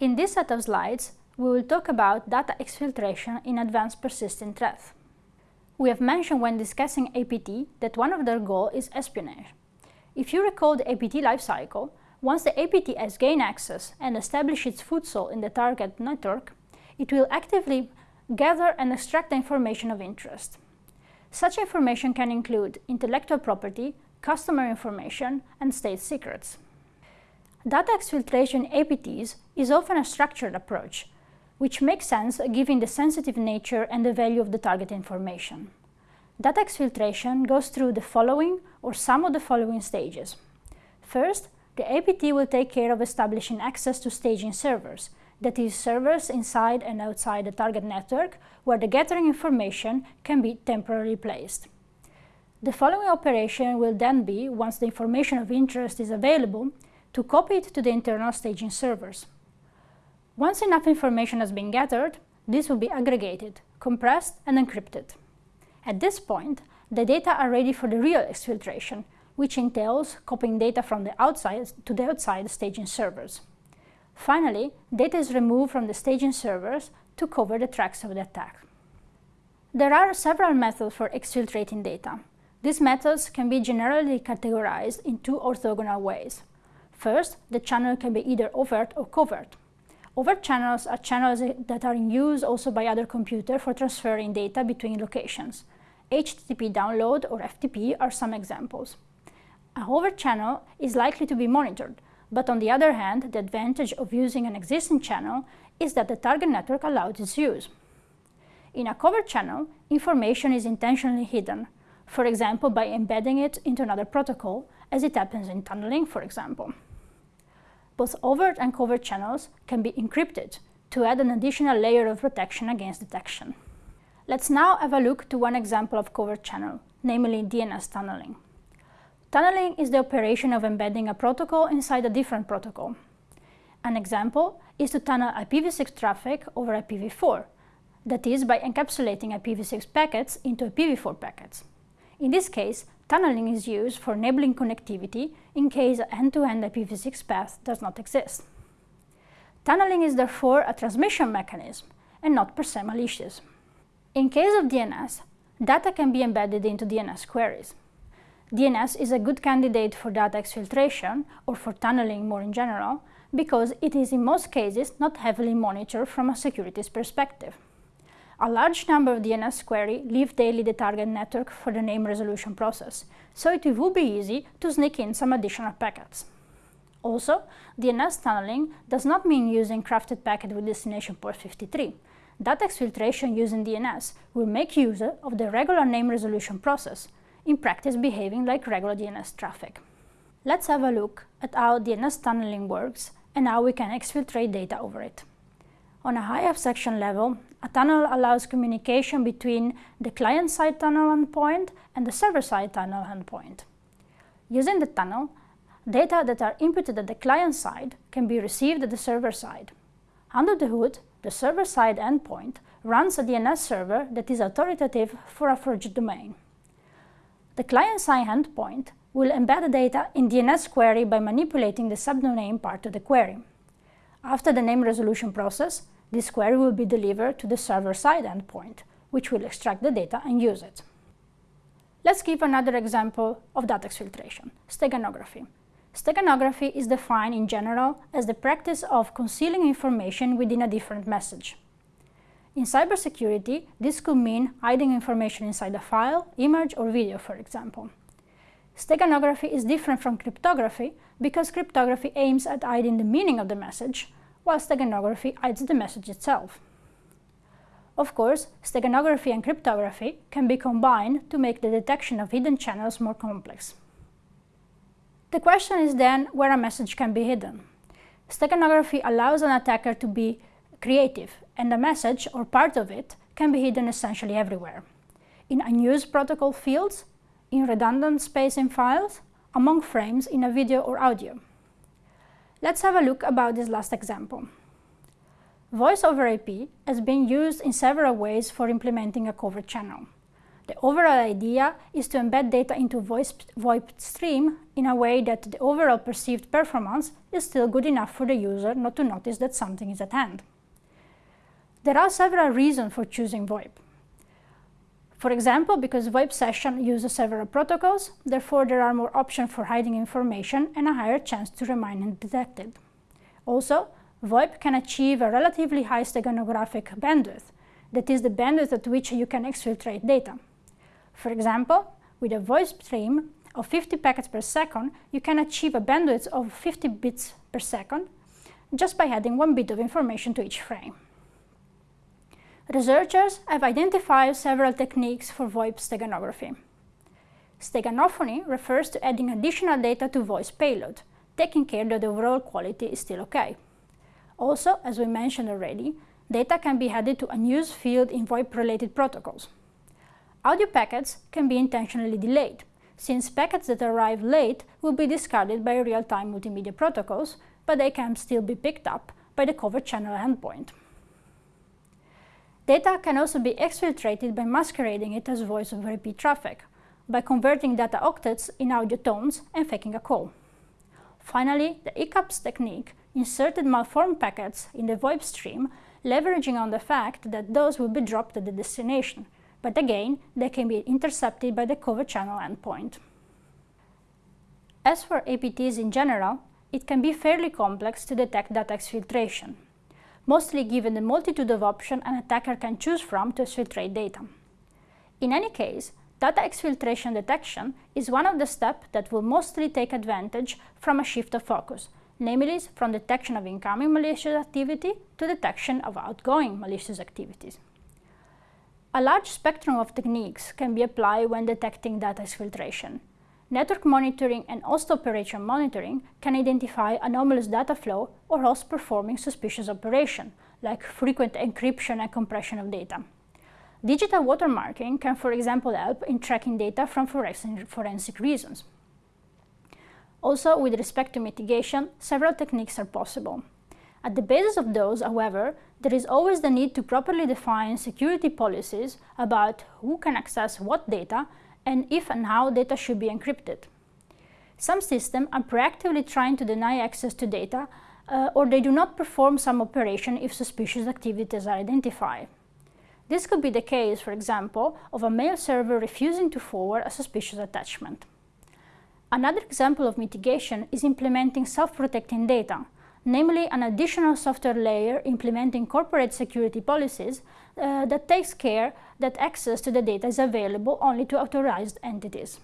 In this set of slides, we will talk about data exfiltration in advanced persistent threat. We have mentioned when discussing APT that one of their goals is espionage. If you recall the APT lifecycle, once the APT has gained access and established its foothold in the target network, it will actively gather and extract the information of interest. Such information can include intellectual property, customer information, and state secrets. Data exfiltration APTs is often a structured approach, which makes sense given the sensitive nature and the value of the target information. Data exfiltration goes through the following or some of the following stages. First, the APT will take care of establishing access to staging servers, that is, servers inside and outside the target network where the gathering information can be temporarily placed. The following operation will then be, once the information of interest is available, to copy it to the internal staging servers. Once enough information has been gathered, this will be aggregated, compressed and encrypted. At this point, the data are ready for the real exfiltration, which entails copying data from the outside to the outside staging servers. Finally, data is removed from the staging servers to cover the tracks of the attack. There are several methods for exfiltrating data. These methods can be generally categorized in two orthogonal ways. First, the channel can be either overt or covert. Overt channels are channels that are in use also by other computers for transferring data between locations. HTTP download or FTP are some examples. A overt channel is likely to be monitored, but on the other hand, the advantage of using an existing channel is that the target network allows its use. In a covert channel, information is intentionally hidden, for example by embedding it into another protocol, as it happens in tunneling, for example. Both overt and covert channels can be encrypted to add an additional layer of protection against detection. Let's now have a look to one example of covert channel, namely DNS tunneling. Tunneling is the operation of embedding a protocol inside a different protocol. An example is to tunnel IPv6 traffic over IPv4, that is by encapsulating IPv6 packets into IPv4 packets. In this case, tunneling is used for enabling connectivity in case an end-to-end IPv6 path does not exist. Tunneling is therefore a transmission mechanism and not per se malicious. In case of DNS, data can be embedded into DNS queries. DNS is a good candidate for data exfiltration or for tunneling more in general because it is in most cases not heavily monitored from a securities perspective. A large number of DNS query leave daily the target network for the name resolution process, so it will be easy to sneak in some additional packets. Also, DNS tunneling does not mean using crafted packet with destination port 53. Data exfiltration using DNS will make use of the regular name resolution process, in practice behaving like regular DNS traffic. Let's have a look at how DNS tunneling works and how we can exfiltrate data over it. On a high abstraction level, a tunnel allows communication between the client-side tunnel endpoint and the server-side tunnel endpoint. Using the tunnel, data that are inputted at the client side can be received at the server side. Under the hood, the server-side endpoint runs a DNS server that is authoritative for a forged domain. The client-side endpoint will embed the data in DNS query by manipulating the subdomain part of the query. After the name resolution process, this query will be delivered to the server-side endpoint, which will extract the data and use it. Let's give another example of data exfiltration, steganography. Steganography is defined in general as the practice of concealing information within a different message. In cybersecurity, this could mean hiding information inside a file, image or video, for example. Steganography is different from cryptography because cryptography aims at hiding the meaning of the message, while steganography hides the message itself. Of course, steganography and cryptography can be combined to make the detection of hidden channels more complex. The question is then where a message can be hidden. Steganography allows an attacker to be creative, and a message, or part of it, can be hidden essentially everywhere. In unused protocol fields, in redundant space in files, among frames in a video or audio. Let's have a look about this last example. Voice over IP has been used in several ways for implementing a covert channel. The overall idea is to embed data into VoIP stream in a way that the overall perceived performance is still good enough for the user not to notice that something is at hand. There are several reasons for choosing VoIP. For example, because VoIP session uses several protocols, therefore there are more options for hiding information and a higher chance to remain undetected. Also, VoIP can achieve a relatively high steganographic bandwidth, that is the bandwidth at which you can exfiltrate data. For example, with a voice stream of 50 packets per second, you can achieve a bandwidth of 50 bits per second just by adding one bit of information to each frame. Researchers have identified several techniques for VoIP steganography. Steganophony refers to adding additional data to voice payload, taking care that the overall quality is still okay. Also, as we mentioned already, data can be added to unused field in VoIP-related protocols. Audio packets can be intentionally delayed, since packets that arrive late will be discarded by real-time multimedia protocols, but they can still be picked up by the cover channel endpoint. Data can also be exfiltrated by masquerading it as voice over IP traffic, by converting data octets in audio tones and faking a call. Finally, the ECAPS technique inserted malformed packets in the VoIP stream, leveraging on the fact that those will be dropped at the destination, but again, they can be intercepted by the cover channel endpoint. As for APTs in general, it can be fairly complex to detect data exfiltration mostly given the multitude of options an attacker can choose from to exfiltrate data. In any case, data exfiltration detection is one of the steps that will mostly take advantage from a shift of focus, namely from detection of incoming malicious activity to detection of outgoing malicious activities. A large spectrum of techniques can be applied when detecting data exfiltration, Network monitoring and host operation monitoring can identify anomalous data flow or host performing suspicious operation, like frequent encryption and compression of data. Digital watermarking can, for example, help in tracking data from forensic reasons. Also, with respect to mitigation, several techniques are possible. At the basis of those, however, there is always the need to properly define security policies about who can access what data and if and how data should be encrypted. Some systems are proactively trying to deny access to data uh, or they do not perform some operation if suspicious activities are identified. This could be the case, for example, of a mail server refusing to forward a suspicious attachment. Another example of mitigation is implementing self-protecting data, namely an additional software layer implementing corporate security policies uh, that takes care that access to the data is available only to authorized entities.